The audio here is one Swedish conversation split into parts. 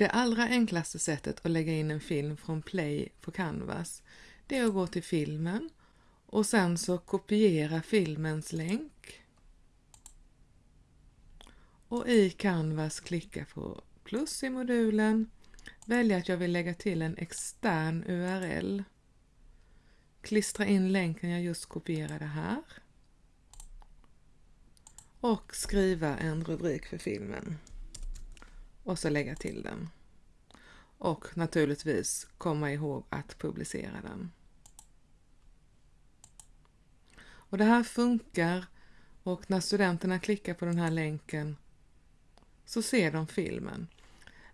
Det allra enklaste sättet att lägga in en film från Play på Canvas det är att gå till filmen och sen så kopiera filmens länk. Och i Canvas klicka på plus i modulen, välja att jag vill lägga till en extern URL. Klistra in länken jag just kopierade här. Och skriva en rubrik för filmen. Och så lägga till den. Och naturligtvis komma ihåg att publicera den. Och det här funkar och när studenterna klickar på den här länken så ser de filmen.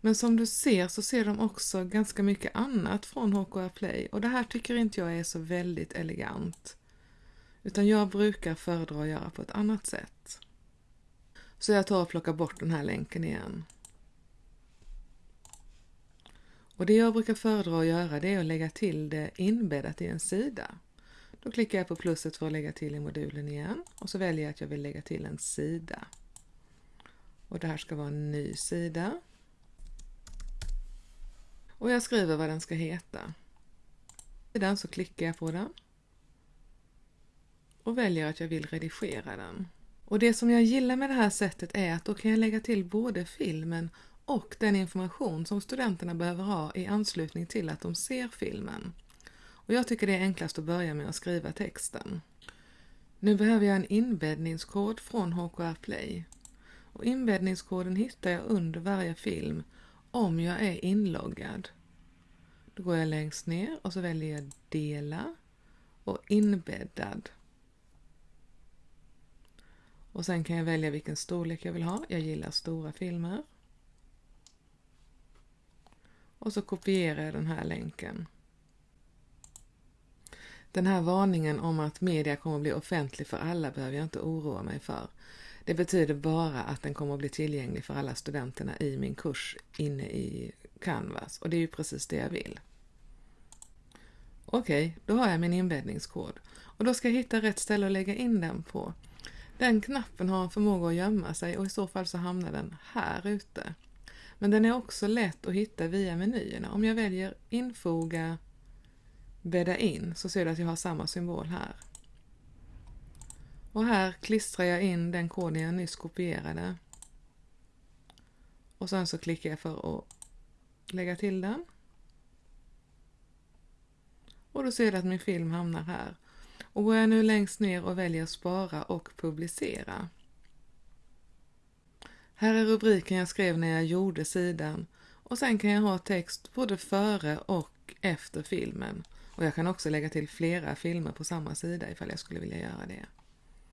Men som du ser så ser de också ganska mycket annat från HKR Play och det här tycker inte jag är så väldigt elegant. Utan jag brukar föredra att göra på ett annat sätt. Så jag tar och plockar bort den här länken igen. Och det jag brukar föredra att göra det är att lägga till det inbäddat i en sida. Då klickar jag på plusset för att lägga till i modulen igen och så väljer jag att jag vill lägga till en sida. Och det här ska vara en ny sida. Och jag skriver vad den ska heta. Sedan så klickar jag på den och väljer att jag vill redigera den. Och det som jag gillar med det här sättet är att då kan jag lägga till både filmen och den information som studenterna behöver ha i anslutning till att de ser filmen. Och jag tycker det är enklast att börja med att skriva texten. Nu behöver jag en inbäddningskod från HKR Play. Och inbäddningskoden hittar jag under varje film om jag är inloggad. Då går jag längst ner och så väljer jag Dela och Inbäddad. Och sen kan jag välja vilken storlek jag vill ha. Jag gillar stora filmer. Och så kopierar jag den här länken. Den här varningen om att media kommer att bli offentlig för alla behöver jag inte oroa mig för. Det betyder bara att den kommer att bli tillgänglig för alla studenterna i min kurs inne i Canvas och det är ju precis det jag vill. Okej, okay, då har jag min inbäddningskod och då ska jag hitta rätt ställe att lägga in den på. Den knappen har en förmåga att gömma sig och i så fall så hamnar den här ute. Men den är också lätt att hitta via menyerna. Om jag väljer infoga, bädda in så ser du att jag har samma symbol här. Och här klistrar jag in den koden jag nyss kopierade. Och sen så klickar jag för att lägga till den. Och då ser du att min film hamnar här. Och går jag nu längst ner och väljer spara och publicera. Här är rubriken jag skrev när jag gjorde sidan och sen kan jag ha text både före och efter filmen. Och jag kan också lägga till flera filmer på samma sida ifall jag skulle vilja göra det.